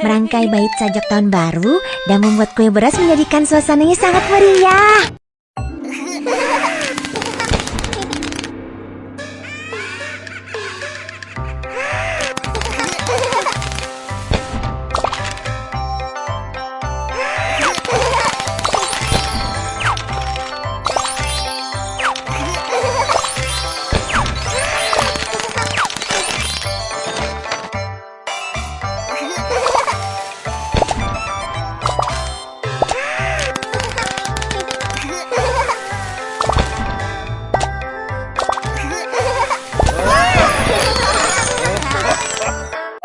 merangkai bait sajak tahun baru dan membuat kue beras menjadikan suasananya sangat meriah.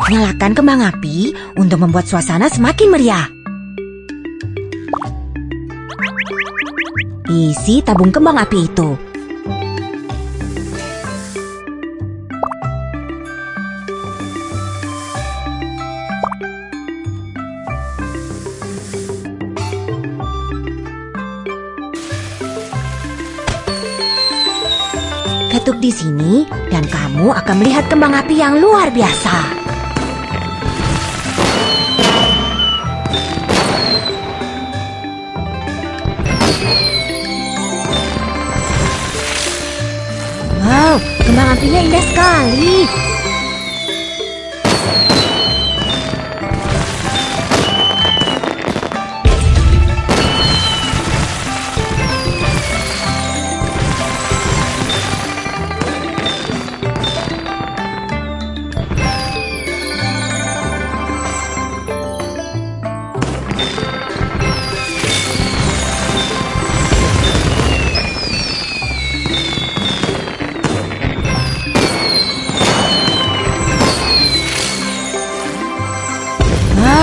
Nyalakan kembang api untuk membuat suasana semakin meriah. Isi tabung kembang api itu. Ketuk di sini dan kamu akan melihat kembang api yang luar biasa. Kembang apinya indah sekali.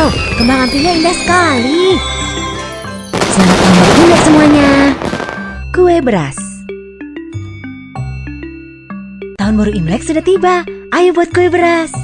Wow, kembang apinya indah sekali. Selamat Imlek semuanya. Kue beras. Tahun baru Imlek sudah tiba. Ayo buat kue beras.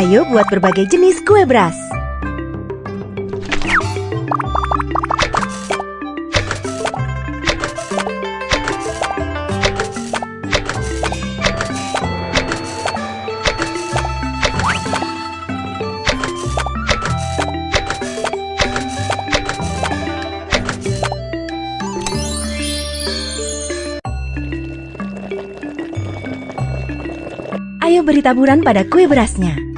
Ayo buat berbagai jenis kue beras. Ayo beri taburan pada kue berasnya.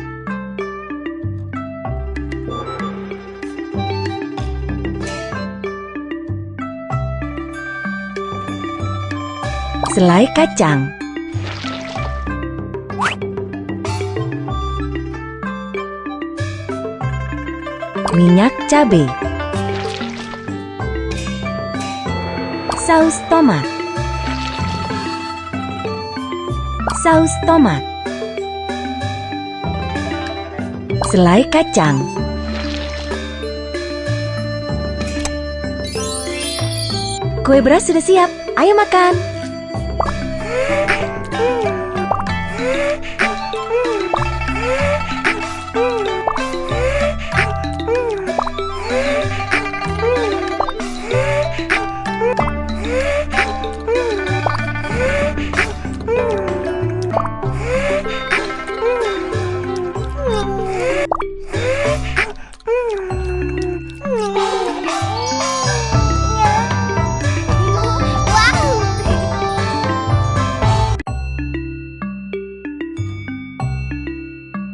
Selai kacang. Minyak cabai Saus tomat. Saus tomat. Selai kacang. Kue beras sudah siap, ayo makan!